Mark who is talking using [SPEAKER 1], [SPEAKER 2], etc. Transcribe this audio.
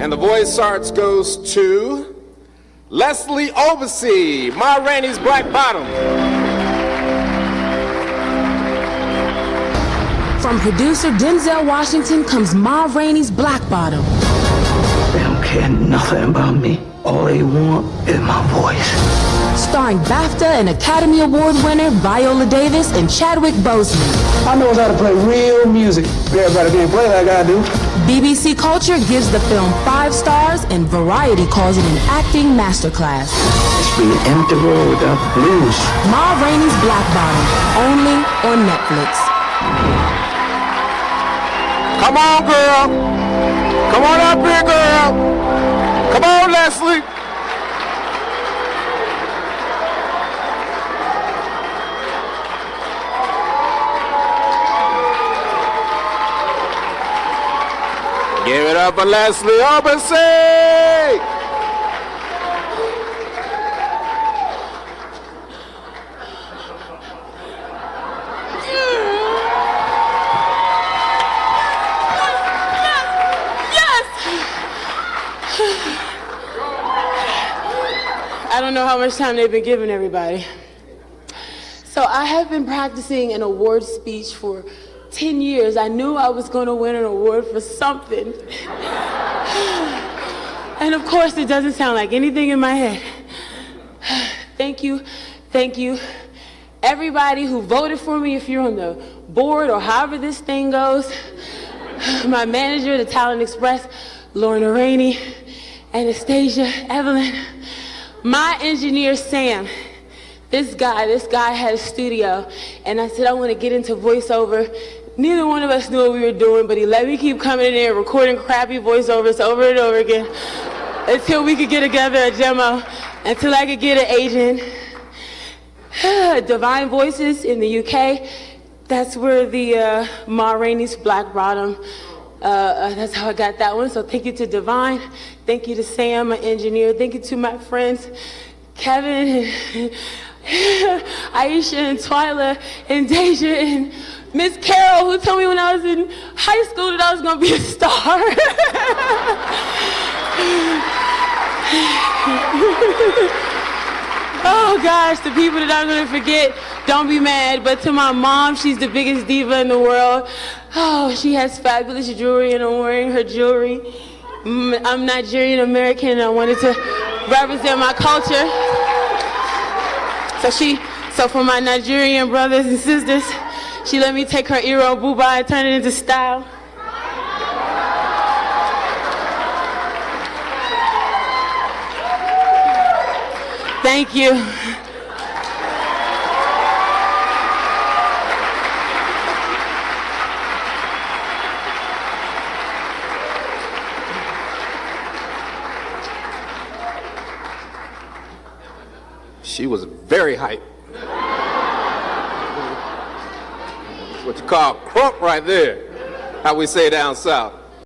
[SPEAKER 1] And the Voice Arts goes to Leslie Oversee, Ma Rainey's Black Bottom.
[SPEAKER 2] From producer Denzel Washington comes Ma Rainey's Black Bottom.
[SPEAKER 3] They don't care nothing about me. All they want is my voice
[SPEAKER 2] starring BAFTA and Academy Award winner Viola Davis and Chadwick Boseman.
[SPEAKER 4] I know how to play real music. Everybody can't play like I do.
[SPEAKER 2] BBC Culture gives the film five stars and Variety calls it an acting masterclass.
[SPEAKER 3] It's be an empty world without blues.
[SPEAKER 2] Ma Rainey's Black Bottom, only on Netflix.
[SPEAKER 1] Come on, girl. Come on up here, girl. Come on, Leslie. Give it up for Leslie Oversee!
[SPEAKER 5] I don't know how much time they've been giving everybody. So I have been practicing an award speech for 10 years, I knew I was going to win an award for something. and of course, it doesn't sound like anything in my head. thank you, thank you. Everybody who voted for me, if you're on the board or however this thing goes, my manager, the Talent Express, Lorna Rainey, Anastasia, Evelyn, my engineer, Sam, this guy, this guy had a studio, and I said, I want to get into voiceover. Neither one of us knew what we were doing, but he let me keep coming in there recording crappy voiceovers over and over again until we could get together a demo, until I could get an agent. Divine Voices in the UK, that's where the uh, Ma Rainey's Black Bottom, uh, uh, that's how I got that one. So thank you to Divine, thank you to Sam, my engineer, thank you to my friends, Kevin, Aisha, and Twyla, and Deja, and Miss Carol, who told me when I was in high school that I was gonna be a star. oh gosh, the people that I'm gonna forget, don't be mad. But to my mom, she's the biggest diva in the world. Oh, she has fabulous jewelry and I'm wearing her jewelry. Mm, I'm Nigerian American and I wanted to represent my culture. So she, so for my Nigerian brothers and sisters, she let me take her Iro Buba and turn it into style. Thank you.
[SPEAKER 1] She was very hype. what you call crunk right there, how we say down south.